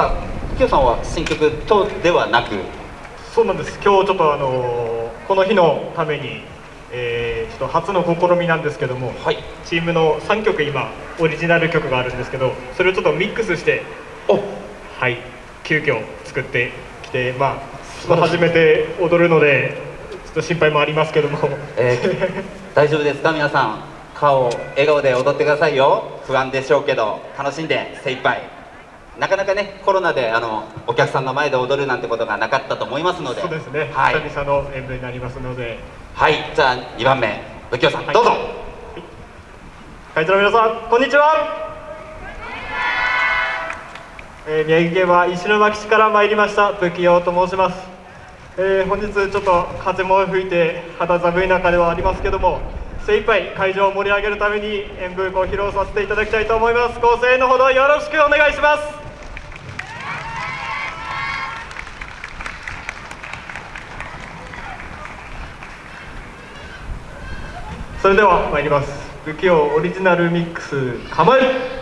さあきよさんは新曲とではなく？そうなんです。今日ちょっとあのこの日のために、えー、ちょっと初の試みなんですけども、はい。チームの3曲今オリジナル曲があるんですけどそれをちょっとミックスしてお。はい急遽作ってきてまあ初めて踊るのでちょっと心配もありますけども、えー 大丈夫ですか？皆さん顔笑顔で踊ってくださいよ。不安でしょうけど楽しんで精一杯なかなかねコロナであのお客さんの前で踊るなんてことがなかったと思いますので。そうですね、はい、久々の演舞になりますので。はい、じゃあ2番目不器用さん、はい。どうぞ。会長の皆さんこんにちは、えー宮城県は石巻市から参りました不器用と申します、えー本日ちょっと風も吹いて肌寒い中ではありますけども精一杯会場を盛り上げるために演舞を披露させていただきたいと思います。ご声援のほどよろしくお願いしますそれでは参ります。不器用オリジナルミックス構え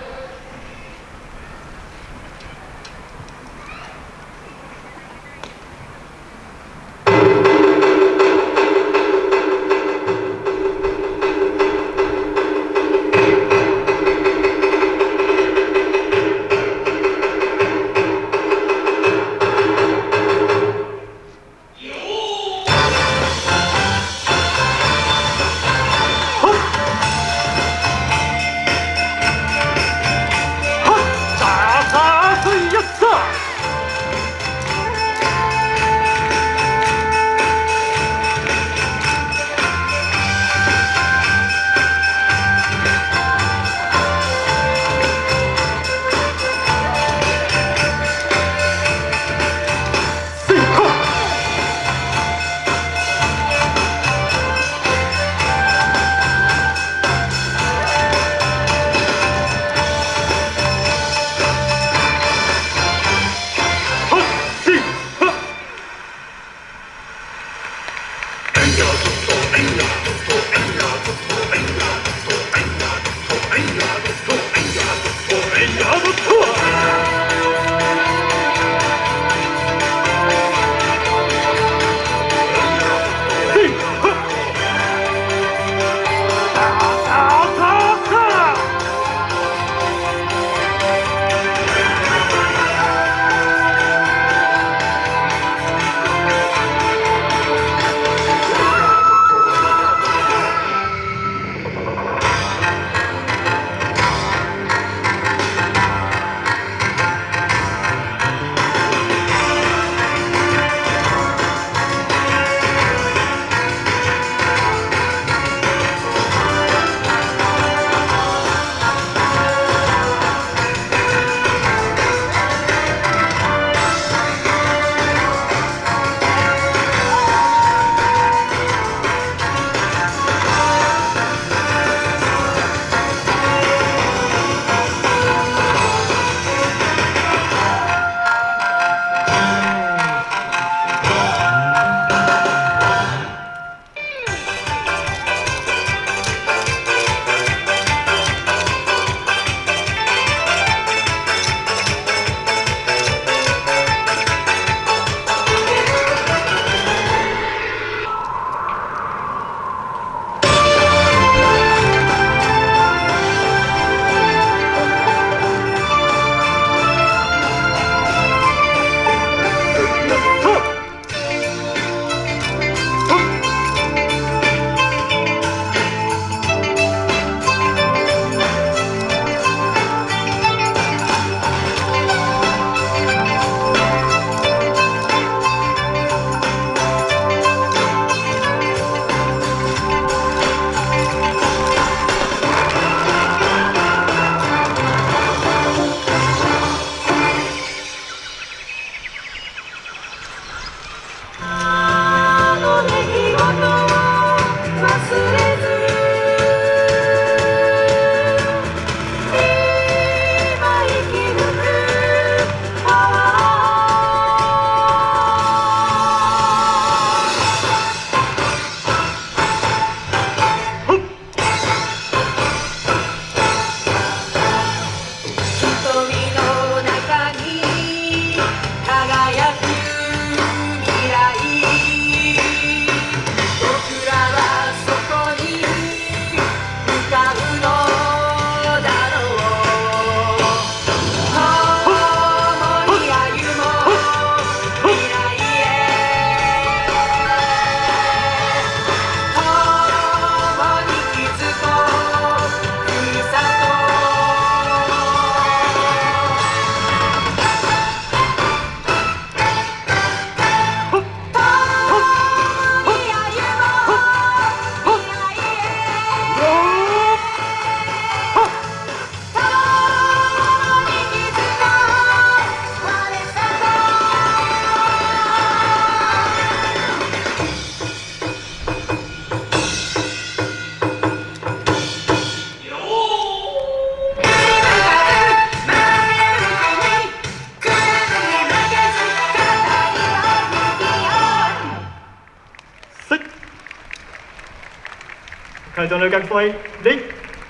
会場のお客様に礼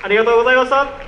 ありがとうございました。